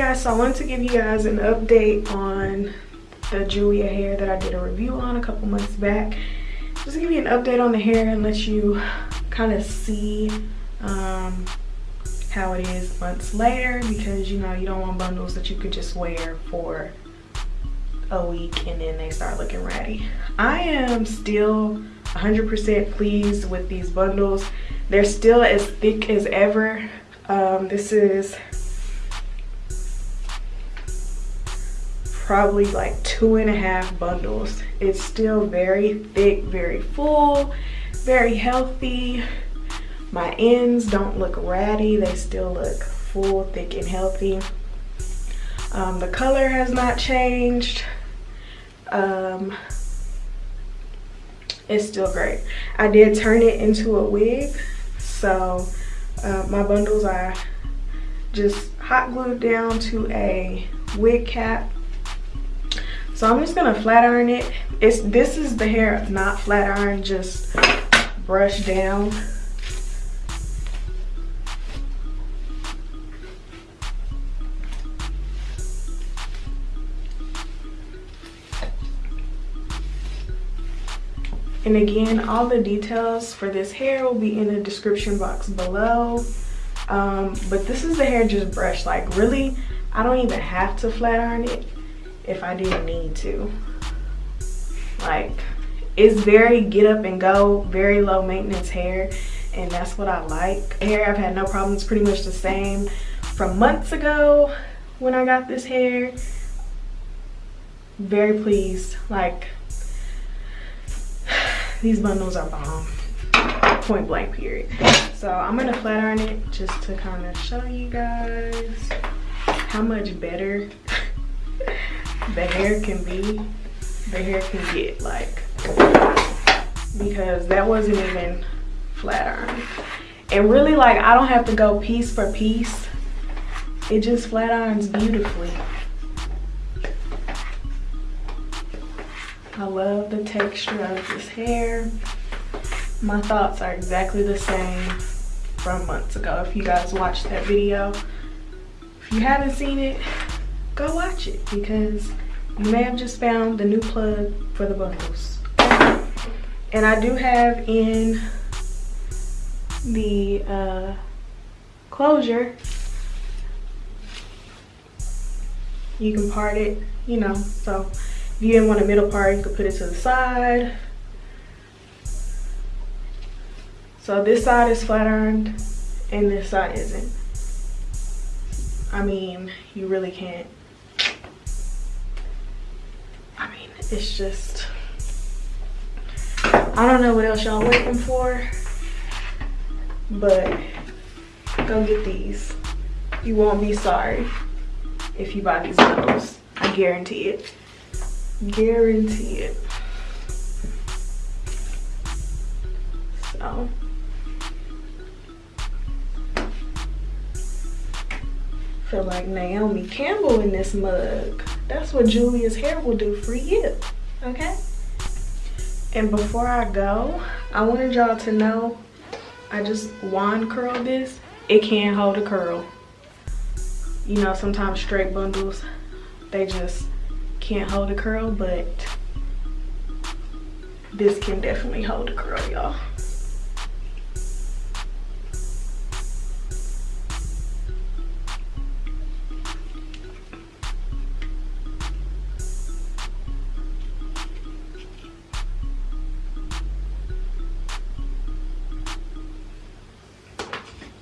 So I wanted to give you guys an update on the Julia hair that I did a review on a couple months back. Just give you an update on the hair and let you kind of see um, how it is months later because you know you don't want bundles that you could just wear for a week and then they start looking ratty. I am still 100% pleased with these bundles. They're still as thick as ever. Um, this is probably like two and a half bundles. It's still very thick, very full, very healthy. My ends don't look ratty. They still look full, thick, and healthy. Um, the color has not changed. Um, it's still great. I did turn it into a wig. So uh, my bundles are just hot glued down to a wig cap. So I'm just gonna flat iron it. It's This is the hair, not flat iron, just brush down. And again, all the details for this hair will be in the description box below. Um, but this is the hair just brushed. Like really, I don't even have to flat iron it if I didn't need to. Like, it's very get up and go, very low maintenance hair. And that's what I like. Hair, I've had no problems, pretty much the same from months ago when I got this hair. Very pleased. Like, these bundles are bomb point blank period so i'm gonna flat iron it just to kind of show you guys how much better the hair can be the hair can get like because that wasn't even flat iron and really like i don't have to go piece for piece it just flat irons beautifully I love the texture of this hair. My thoughts are exactly the same from months ago. If you guys watched that video, if you haven't seen it, go watch it because you may have just found the new plug for the bundles. And I do have in the uh, closure, you can part it, you know, so if you didn't want a middle part, you could put it to the side. So this side is flat ironed and this side isn't. I mean, you really can't. It's just, I don't know what else y'all waiting for, but go get these. You won't be sorry if you buy these bundles. I guarantee it guarantee it so feel like Naomi Campbell in this mug that's what Julia's hair will do for you okay? And before I go I wanted y'all to know I just wand curled this. It can hold a curl. You know sometimes straight bundles they just can't hold a curl, but this can definitely hold a curl, y'all.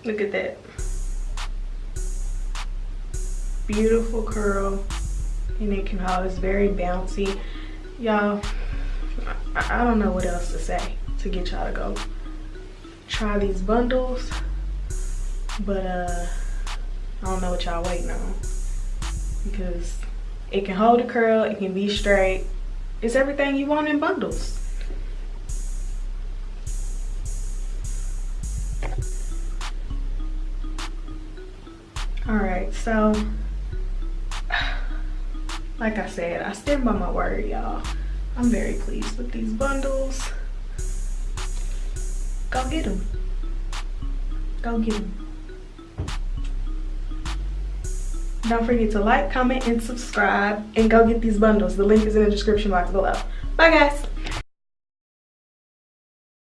Look at that. Beautiful curl and it can hold. It's very bouncy. Y'all, I, I don't know what else to say to get y'all to go try these bundles. But uh, I don't know what y'all waiting on. Because it can hold a curl, it can be straight. It's everything you want in bundles. All right, so like I said, I stand by my word, y'all. I'm very pleased with these bundles. Go get them. Go get them. Don't forget to like, comment, and subscribe. And go get these bundles. The link is in the description box below. Bye, guys.